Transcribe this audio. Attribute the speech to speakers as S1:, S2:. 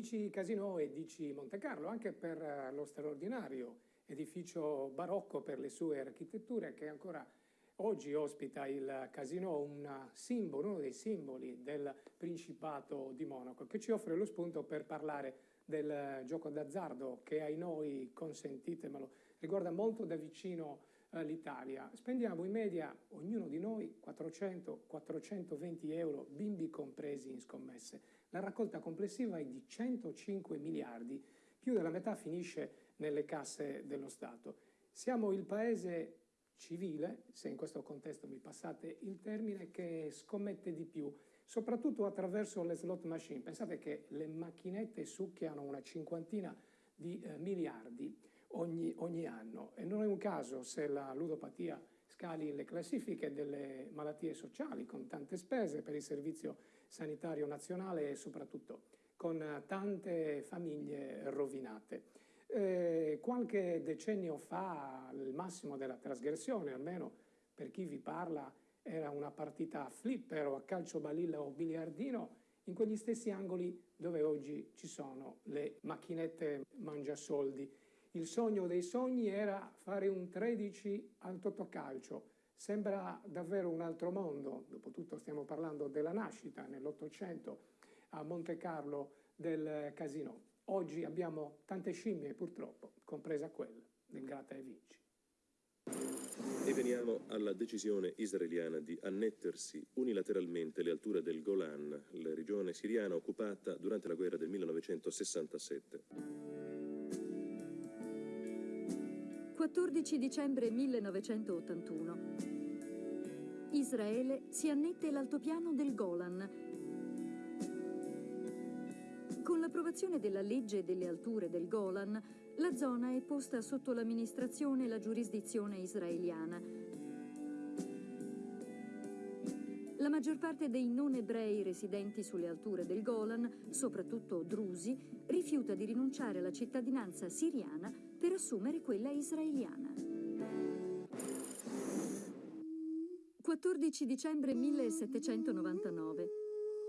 S1: DC Casino e DC Monte Carlo, anche per eh, lo straordinario edificio barocco per le sue architetture che ancora oggi ospita il Casino, un simbolo, uno dei simboli del Principato di Monaco, che ci offre lo spunto per parlare del gioco d'azzardo che ai noi, consentitemelo, riguarda molto da vicino l'Italia. Spendiamo in media, ognuno di noi, 400-420 euro, bimbi compresi in scommesse. La raccolta complessiva è di 105 miliardi, più della metà finisce nelle casse dello Stato. Siamo il paese civile, se in questo contesto mi passate il termine, che scommette di più, soprattutto attraverso le slot machine. Pensate che le macchinette succhiano una cinquantina di eh, miliardi ogni, ogni anno e non è un caso se la ludopatia scali le classifiche delle malattie sociali con tante spese per il servizio sanitario nazionale e soprattutto con tante famiglie rovinate. Eh, qualche decennio fa il massimo della trasgressione, almeno per chi vi parla, era una partita a flipper o a calcio balilla o biliardino in quegli stessi angoli dove oggi ci sono le macchinette mangiasoldi il sogno dei sogni era fare un 13 al Totocalcio. Sembra davvero un altro mondo, dopotutto stiamo parlando della nascita nell'Ottocento a Monte Carlo del casino. Oggi abbiamo tante scimmie purtroppo, compresa quella del gratta e vinci.
S2: E veniamo alla decisione israeliana di annettersi unilateralmente le alture del Golan, la regione siriana occupata durante la guerra del 1967.
S3: 14 dicembre 1981. Israele si annette l'altopiano del Golan. Con l'approvazione della legge delle alture del Golan, la zona è posta sotto l'amministrazione e la giurisdizione israeliana. La maggior parte dei non ebrei residenti sulle alture del Golan, soprattutto drusi, rifiuta di rinunciare alla cittadinanza siriana per assumere quella israeliana. 14 dicembre 1799.